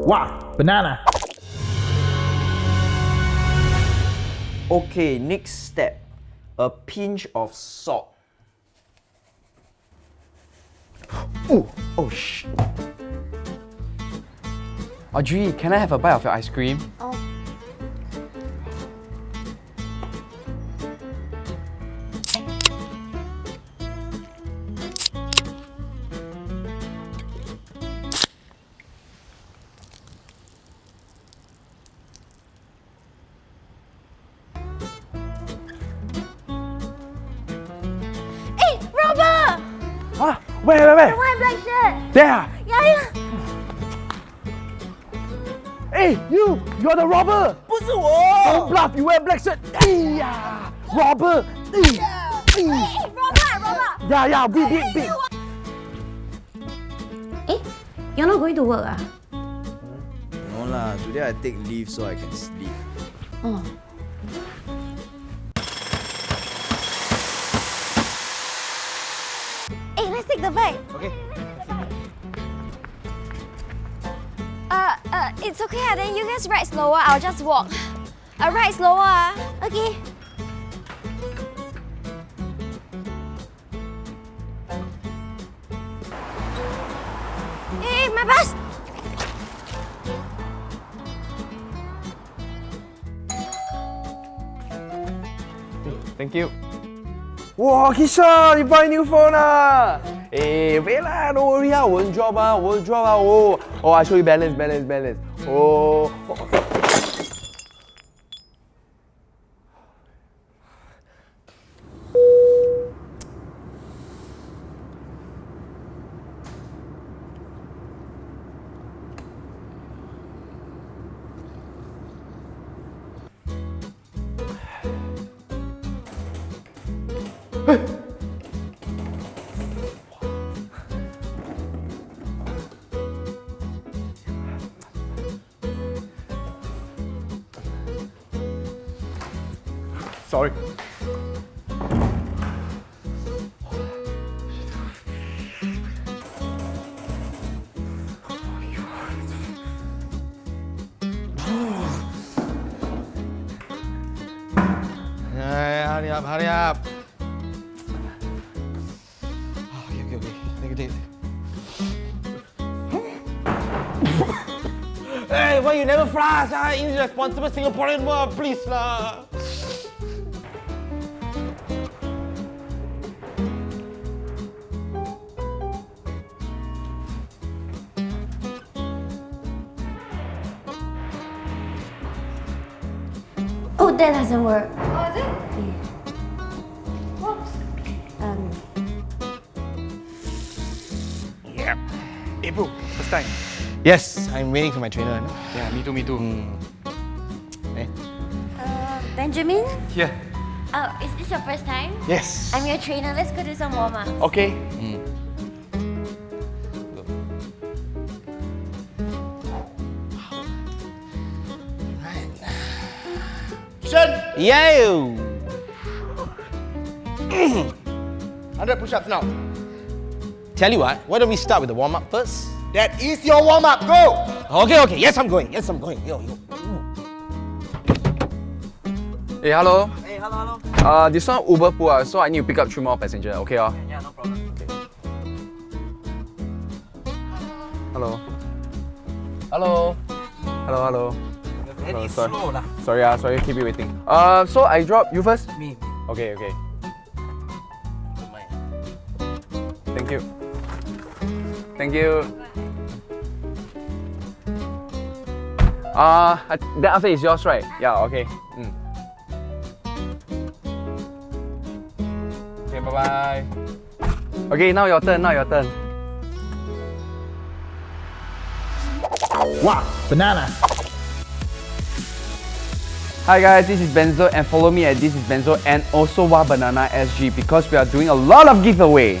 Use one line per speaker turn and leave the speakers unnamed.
Wow, banana.
Okay, next step. A pinch of salt. Ooh, oh sh.
Audrey, can I have a bite of your ice cream?
Oh.
where, where?
White black shirt!
There.
Yeah, yeah.
Hey, you! You're the robber!
不是我
Don't bluff, you wear black shirt. Hey, yeah. Robber. Hey, hey.
Hey, Robert, Robert!
Yeah, yeah, beat, beat, beat.
Eh, you're not going to work ah?
No lah, today I take leave so I can sleep.
Oh. Hey, let's take the bag. It's okay. Then you guys ride slower. I'll just walk. Uh, ride slower. Okay. Hey, my bus.
Thank you.
Wow, Kisha, you buy new phone ah? Hey, wait lah, don't worry ah, won't drop ah, won't drop ah. Oh, oh, I show you balance, balance, balance. Oh. Sorry.
Hurry up, hurry up. Oh, okay, okay, okay. Take hey, why you never flash? Ah, irresponsible Singaporean please lah.
Oh, that doesn't work.
Oh, is it? Works.
Um,
Yeah. Hey, bro, first time. Yes, I'm waiting for my trainer. no?
Yeah, me too, me too.
Hmm. Eh?
uh, Benjamin?
Yeah.
Oh, is this your first time?
Yes.
I'm your trainer. Let's go do some warm up.
Okay. Shen! Yo! 100 push-ups now. Tell you what, why don't we start with the warm-up first? That is your warm-up, go! Okay, okay, yes I'm going, yes I'm going, yo, yo.
Hey, hello.
Hey, hello, hello.
Uh, this one Uber pool, ah, so I need to pick up three more passenger. Okay, oh.
Yeah, no problem.
Hello. Hello. Hello, hello.
Very
sorry.
slow lah.
Sorry, ah, sorry, keep you waiting. Uh, so I drop you first.
Me, me.
Okay, okay. Thank you. Thank you. Uh, I- then after it's yours, right? Yeah, okay. Mm. Okay, bye bye. Okay, now your turn, now your turn.
Wow, banana.
Hi guys, this is Benzo and follow me at this is Benzo and also Wah Banana SG because we are doing a lot of giveaway.